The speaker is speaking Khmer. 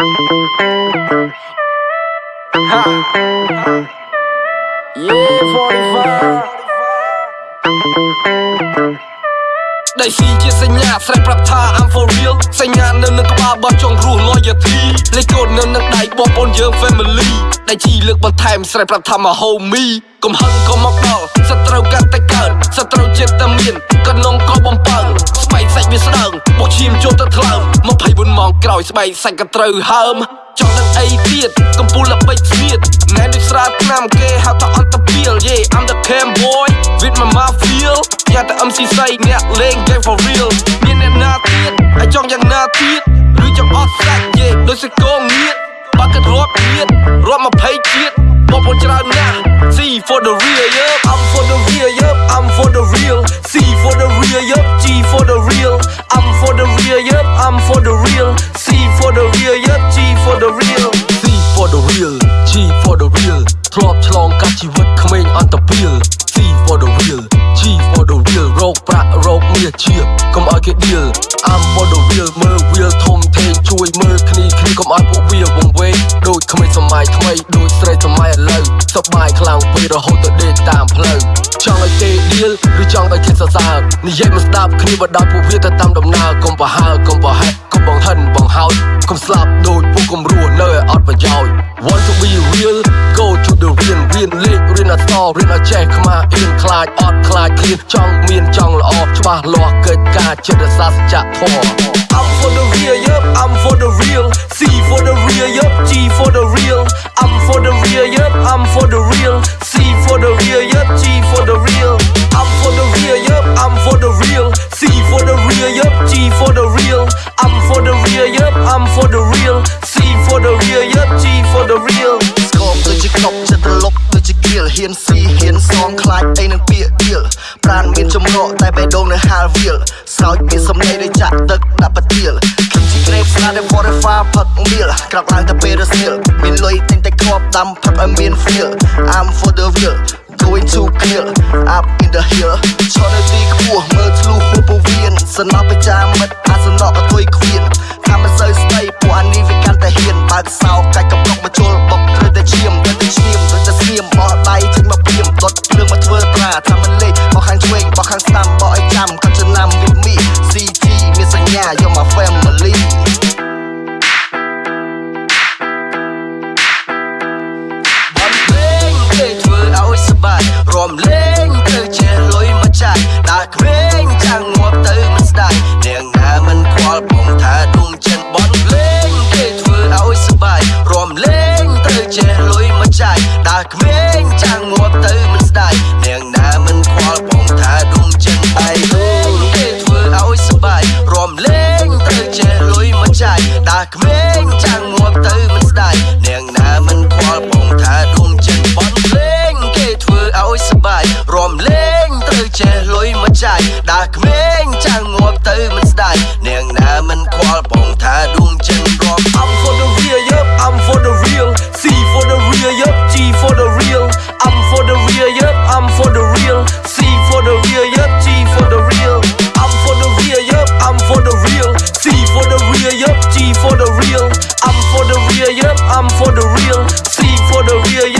Yeah, 45ដៃស៊ីជាសញ្ញាស្រែកប្រាប់ថា I'm for real សញ្ញានៅនឹងក្បាលបោះចង់រស់ loyalty លេខកូដនៅនឹងដៃបងប្អូនយើង family ដៃជីលើកបន្ថែមស្រែកប្រាប់ថា my homie កំហឹងក៏មកដល់សត្រូវកាន់តែកើតសត្រូវចិត្តតែមានក 24ម៉ោងក្រោយស្បែកសាច់ក៏ត្រូវហើមចង់នឹងអីទៀតកំពូលល្បិចស្ងៀតណែដូចស្រាឆ្នាំគេហៅថាអន្តពាល Yeah I'm the cam boy with my mafia យ៉ាតែ MC សៃអ្នកលេង game for real មានអ្នកណាទៀតហើយចង់យ៉ាងណាទៀតឬចង់អត់សាច់ Yeah ដូចសកងងៀតបាក់គិតរាប់ទៀតរាប់20ជាតិបងប្អូនច្រើនណាស់ C for the real yeah កាត់ជីវិតក្មេងអន្តពាល C for the real G for the real រោគប្រាក់រោគមាសជាកុំឲ្យគេដៀល I'm for the real មើល real ធំធេងជួយមើលគ្នាគ្នាកុំឲ្យពួកវាវង្វេងដូចក្មេងសម័យថ្មីដូចស្រីសម័យឥឡូវសប្បាយខ្លាំងពេករហូតទៅដេកតាមផ្លូវចង់ឲ្យគេដៀលឬចង់ឲ្យគេសរសើរនិយាយមិនស្ដាប់គ្នាបដោយពួកវាទៅតាមដំណើរកុំប្រហើកុំប្រហែកកុំបង្ហិនបង្ហោច កុំស្លាប់ដូចពួកកុំរស់នៅឲ្យអត់ប្រយោជន៍ Want to be real go to the real រៀនលេខរៀនអក្សររៀនឲ្យចេះខ្មាស់អៀនខ្លាចអត់ខ្លាចឃ្លានចង់មានចង់ល្អច្បាស់លាស់កិច្ចការចិត្តសាសច្ចធម៌ I'm for the real yup I'm for the real C the real ស្គមដូចជាកប់ចិត្តលុកដូចជាគៀលហ៊ានស៊ីហ៊ានសងខ្លាចអីនឹងពាក្យគៀលប្រានមានចម្រក់តែបេះដូងនៅហាលវាលស្រោចមានសំឡេងដូចចាក់ទឹកដាក់ប្រទៀលខ្ញុំជាក្រេបស្នាដែល forever ផឹកមៀលក្រោកឡើងតែពេលរសៀលមានលុយទិញតែគ្រាប់ដាំផឹកឲ្យមាន feel I'm for the real going to kill up in the hill ឈរនៅទីខ្ពស់មើលធ្លុះហួពវៀនសំណប់ប្រចាំមិត្តអាសនៈអត់ទុយខ្វៀនថាមិនសូវស្ដីពួកអានេះវាកាន់តែហ៊ានបើកសោកាច់កំឡុ ក្មេងចាំងងាប់ទៅមិនស្ដាយនាងណាមិនខ្វល់បងថាដួងចិនបនលេងគេធ្វើឲ្យសប្បាយរំលែងត្រូវចេះលុយមកចាយ I'm for the real, C for the real, yeah.